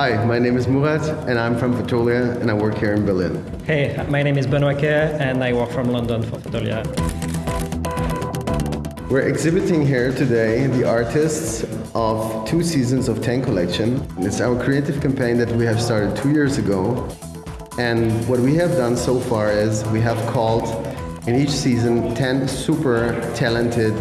Hi, my name is Murat and I'm from Fotolia and I work here in Berlin. Hey, my name is Benoit Kerr and I work from London for Fotolia. We're exhibiting here today the artists of two seasons of 10 collection. It's our creative campaign that we have started two years ago. And what we have done so far is we have called in each season 10 super talented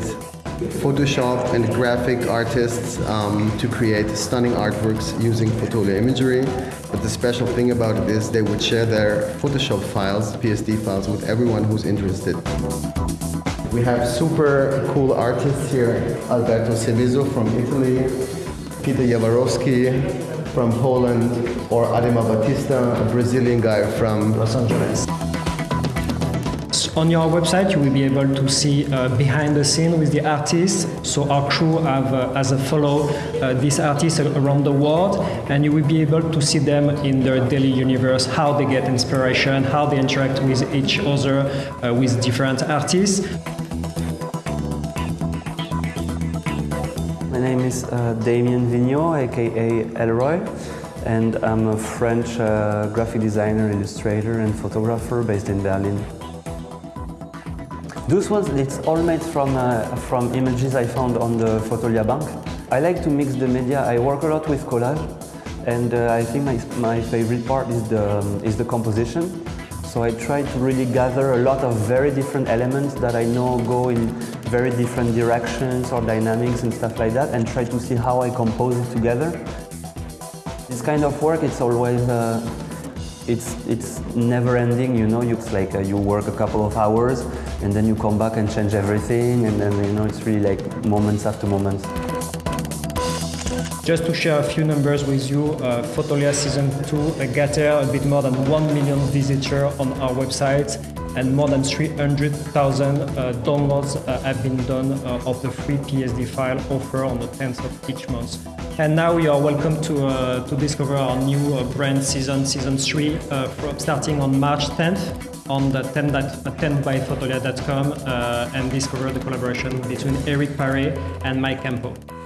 Photoshop and graphic artists um, to create stunning artworks using Fotolia imagery. But the special thing about it is they would share their Photoshop files, PSD files, with everyone who's interested. We have super cool artists here, Alberto Seveso from Italy, Peter Jaworowski from Poland, or Adema Batista, a Brazilian guy from Los Angeles. On your website, you will be able to see uh, behind the scene with the artists. So our crew have uh, as a follow uh, these artists around the world, and you will be able to see them in their daily universe, how they get inspiration, how they interact with each other, with different artists. My name is uh, Damien Vignaux, aka Elroy, and I'm a French uh, graphic designer, illustrator, and photographer based in Berlin. Those ones, it's all made from, uh, from images I found on the Fotolia bank. I like to mix the media. I work a lot with collage, and uh, I think my, my favorite part is the, um, is the composition. So I try to really gather a lot of very different elements that I know go in very different directions or dynamics and stuff like that and try to see how I compose it together. This kind of work, it's always, uh, it's, it's never ending, you know, it's like uh, you work a couple of hours and then you come back and change everything and then, you know, it's really like moments after moments. Just to share a few numbers with you, uh, Fotolia Season 2 gathered a bit more than 1 million visitors on our website and more than 300,000 uh, downloads uh, have been done uh, of the free PSD file offer on the 10th of each month. And now you are welcome to, uh, to discover our new uh, brand season, season 3, from starting on March 10th on the 10, 10byfotolia.com and discover the collaboration between Eric Paré and Mike Campau.